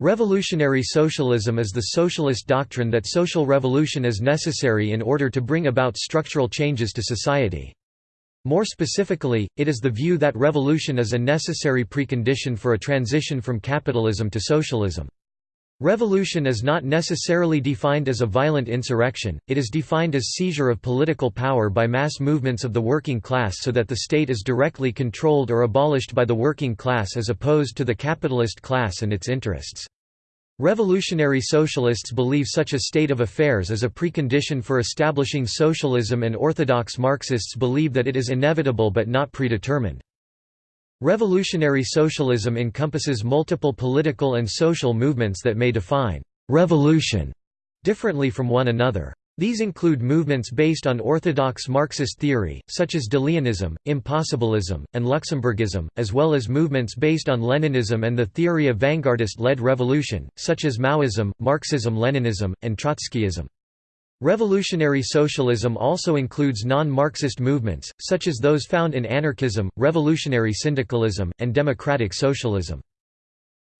Revolutionary socialism is the socialist doctrine that social revolution is necessary in order to bring about structural changes to society. More specifically, it is the view that revolution is a necessary precondition for a transition from capitalism to socialism. Revolution is not necessarily defined as a violent insurrection, it is defined as seizure of political power by mass movements of the working class so that the state is directly controlled or abolished by the working class as opposed to the capitalist class and its interests. Revolutionary socialists believe such a state of affairs is a precondition for establishing socialism and orthodox Marxists believe that it is inevitable but not predetermined. Revolutionary socialism encompasses multiple political and social movements that may define «revolution» differently from one another. These include movements based on orthodox Marxist theory, such as De Leonism, Impossibilism, and Luxemburgism, as well as movements based on Leninism and the theory of vanguardist-led revolution, such as Maoism, Marxism-Leninism, and Trotskyism. Revolutionary socialism also includes non-Marxist movements, such as those found in anarchism, revolutionary syndicalism, and democratic socialism.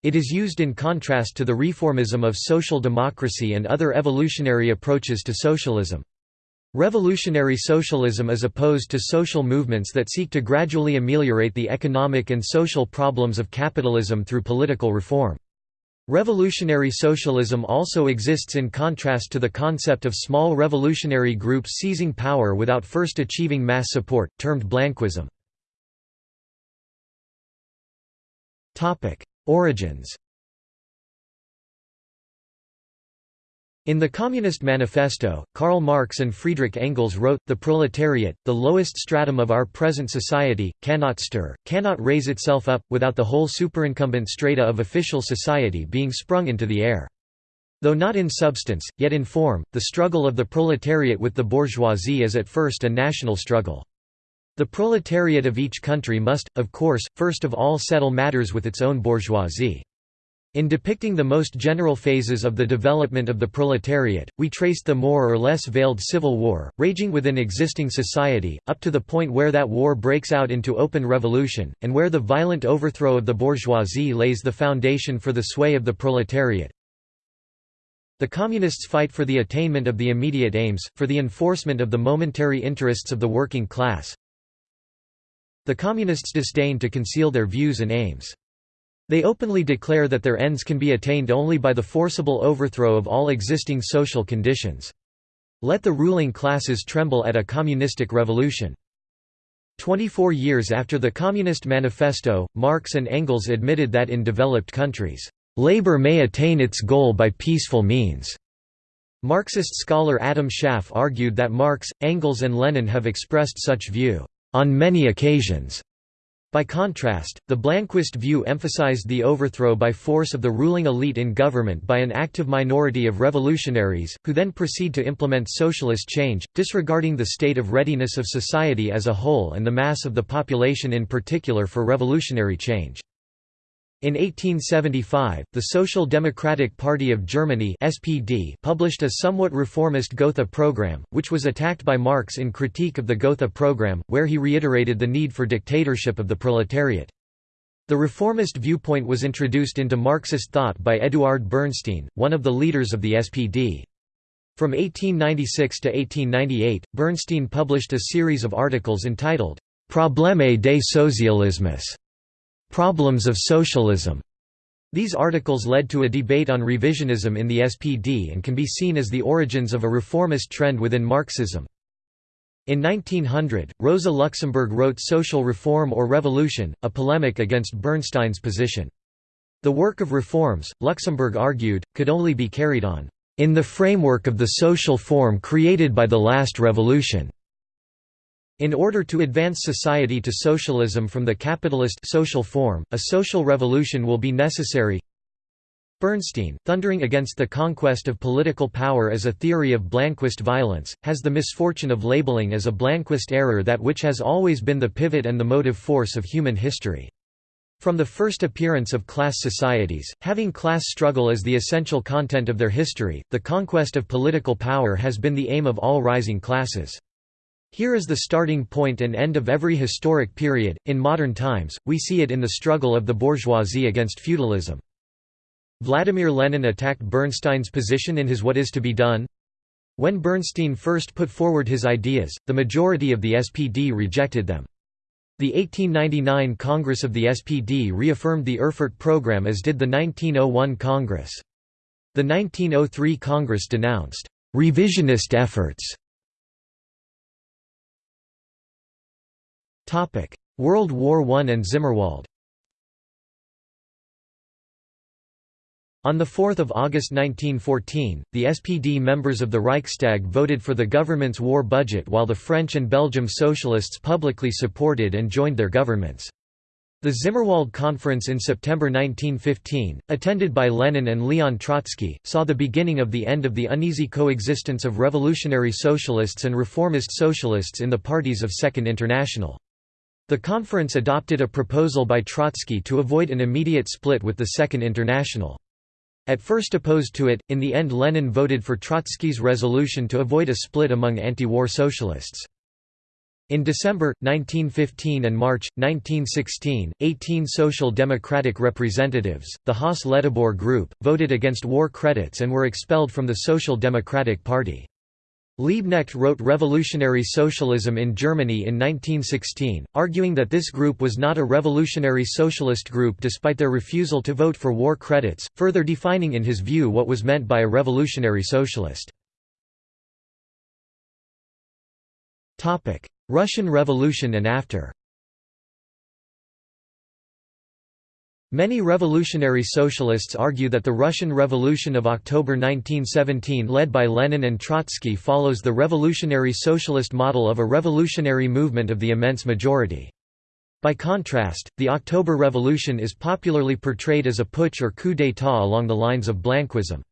It is used in contrast to the reformism of social democracy and other evolutionary approaches to socialism. Revolutionary socialism is opposed to social movements that seek to gradually ameliorate the economic and social problems of capitalism through political reform. Revolutionary socialism also exists in contrast to the concept of small revolutionary groups seizing power without first achieving mass support, termed Blanquism. Origins In the Communist Manifesto, Karl Marx and Friedrich Engels wrote, The proletariat, the lowest stratum of our present society, cannot stir, cannot raise itself up, without the whole superincumbent strata of official society being sprung into the air. Though not in substance, yet in form, the struggle of the proletariat with the bourgeoisie is at first a national struggle. The proletariat of each country must, of course, first of all settle matters with its own bourgeoisie. In depicting the most general phases of the development of the proletariat, we traced the more or less veiled civil war, raging within existing society, up to the point where that war breaks out into open revolution, and where the violent overthrow of the bourgeoisie lays the foundation for the sway of the proletariat. The Communists fight for the attainment of the immediate aims, for the enforcement of the momentary interests of the working class. The Communists disdain to conceal their views and aims. They openly declare that their ends can be attained only by the forcible overthrow of all existing social conditions. Let the ruling classes tremble at a communistic revolution. Twenty-four years after the Communist Manifesto, Marx and Engels admitted that in developed countries, "...labor may attain its goal by peaceful means." Marxist scholar Adam Schaff argued that Marx, Engels and Lenin have expressed such view, "...on many occasions." By contrast, the Blanquist view emphasized the overthrow by force of the ruling elite in government by an active minority of revolutionaries, who then proceed to implement socialist change, disregarding the state of readiness of society as a whole and the mass of the population in particular for revolutionary change. In 1875, the Social Democratic Party of Germany (SPD) published a somewhat reformist Gotha program, which was attacked by Marx in critique of the Gotha program, where he reiterated the need for dictatorship of the proletariat. The reformist viewpoint was introduced into Marxist thought by Eduard Bernstein, one of the leaders of the SPD. From 1896 to 1898, Bernstein published a series of articles entitled Probleme des Socialismes Problems of Socialism. These articles led to a debate on revisionism in the SPD and can be seen as the origins of a reformist trend within Marxism. In 1900, Rosa Luxemburg wrote Social Reform or Revolution, a polemic against Bernstein's position. The work of reforms, Luxemburg argued, could only be carried on, "...in the framework of the social form created by the last revolution." In order to advance society to socialism from the capitalist social form, a social revolution will be necessary. Bernstein, thundering against the conquest of political power as a theory of Blanquist violence, has the misfortune of labeling as a Blanquist error that which has always been the pivot and the motive force of human history. From the first appearance of class societies, having class struggle as the essential content of their history, the conquest of political power has been the aim of all rising classes. Here is the starting point and end of every historic period. In modern times, we see it in the struggle of the bourgeoisie against feudalism. Vladimir Lenin attacked Bernstein's position in his What is to be done? When Bernstein first put forward his ideas, the majority of the SPD rejected them. The 1899 Congress of the SPD reaffirmed the Erfurt program as did the 1901 Congress. The 1903 Congress denounced «revisionist efforts». World War I and Zimmerwald On 4 August 1914, the SPD members of the Reichstag voted for the government's war budget while the French and Belgium socialists publicly supported and joined their governments. The Zimmerwald Conference in September 1915, attended by Lenin and Leon Trotsky, saw the beginning of the end of the uneasy coexistence of revolutionary socialists and reformist socialists in the parties of Second International. The conference adopted a proposal by Trotsky to avoid an immediate split with the Second International. At first opposed to it, in the end Lenin voted for Trotsky's resolution to avoid a split among anti-war socialists. In December, 1915 and March, 1916, 18 Social Democratic representatives, the Haase-Ledebour Group, voted against war credits and were expelled from the Social Democratic Party. Liebknecht wrote Revolutionary Socialism in Germany in 1916, arguing that this group was not a revolutionary socialist group despite their refusal to vote for war credits, further defining in his view what was meant by a revolutionary socialist. Russian Revolution and after Many revolutionary socialists argue that the Russian Revolution of October 1917 led by Lenin and Trotsky follows the revolutionary socialist model of a revolutionary movement of the immense majority. By contrast, the October Revolution is popularly portrayed as a putsch or coup d'état along the lines of Blanquism.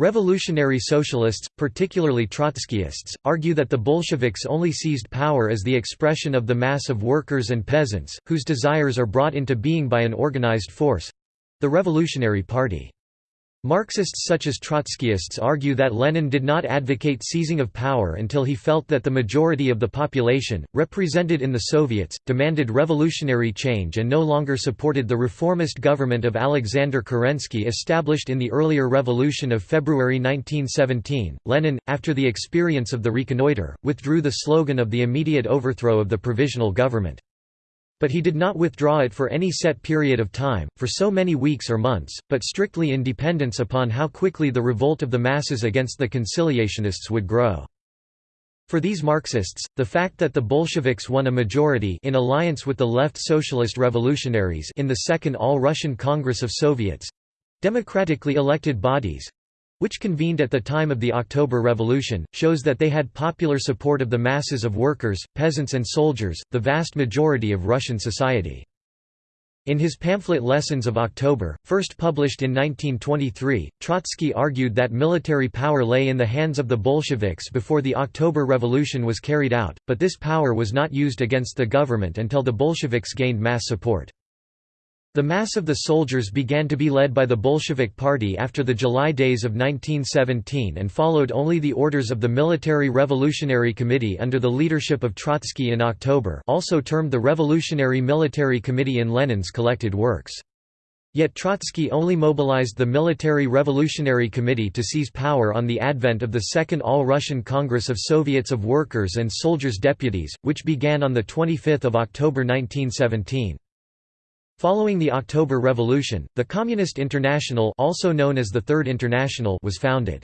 Revolutionary socialists, particularly Trotskyists, argue that the Bolsheviks only seized power as the expression of the mass of workers and peasants, whose desires are brought into being by an organized force—the Revolutionary Party. Marxists such as Trotskyists argue that Lenin did not advocate seizing of power until he felt that the majority of the population, represented in the Soviets, demanded revolutionary change and no longer supported the reformist government of Alexander Kerensky established in the earlier revolution of February 1917. Lenin, after the experience of the reconnoiter, withdrew the slogan of the immediate overthrow of the provisional government. But he did not withdraw it for any set period of time, for so many weeks or months, but strictly in dependence upon how quickly the revolt of the masses against the conciliationists would grow. For these Marxists, the fact that the Bolsheviks won a majority in alliance with the left socialist revolutionaries in the Second All-Russian Congress of Soviets—democratically elected bodies, which convened at the time of the October Revolution, shows that they had popular support of the masses of workers, peasants and soldiers, the vast majority of Russian society. In his pamphlet Lessons of October, first published in 1923, Trotsky argued that military power lay in the hands of the Bolsheviks before the October Revolution was carried out, but this power was not used against the government until the Bolsheviks gained mass support. The mass of the soldiers began to be led by the Bolshevik Party after the July days of 1917 and followed only the orders of the Military Revolutionary Committee under the leadership of Trotsky in October also termed the Revolutionary Military Committee in Lenin's collected works. Yet Trotsky only mobilized the Military Revolutionary Committee to seize power on the advent of the Second All-Russian Congress of Soviets of Workers and Soldiers Deputies, which began on 25 October 1917. Following the October Revolution, the Communist International also known as the Third International was founded.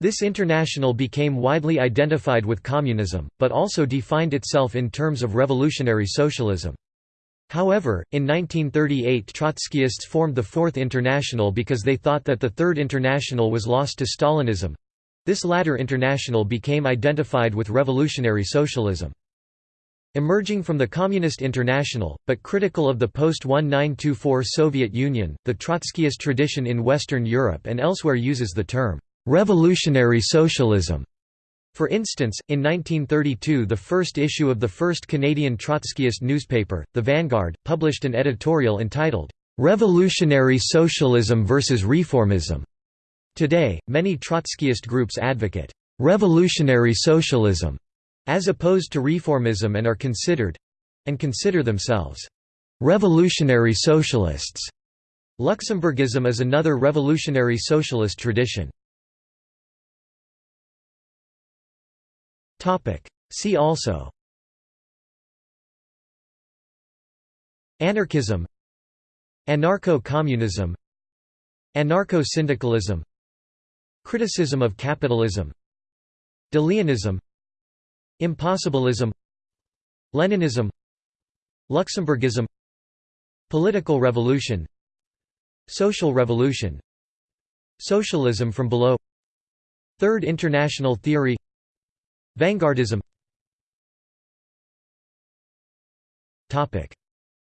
This international became widely identified with communism, but also defined itself in terms of revolutionary socialism. However, in 1938 Trotskyists formed the Fourth International because they thought that the Third International was lost to Stalinism. This latter international became identified with revolutionary socialism. Emerging from the Communist International, but critical of the post-1924 Soviet Union, the Trotskyist tradition in Western Europe and elsewhere uses the term, "...revolutionary socialism". For instance, in 1932 the first issue of the first Canadian Trotskyist newspaper, The Vanguard, published an editorial entitled, "'Revolutionary Socialism versus Reformism'". Today, many Trotskyist groups advocate, "'revolutionary socialism' as opposed to reformism and are considered and consider themselves revolutionary socialists. Luxemburgism is another revolutionary socialist tradition. See also Anarchism Anarcho-communism Anarcho-syndicalism Criticism of capitalism Deleonism Impossibilism Leninism Luxemburgism Political revolution Social revolution Socialism from below Third International Theory Vanguardism.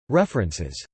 References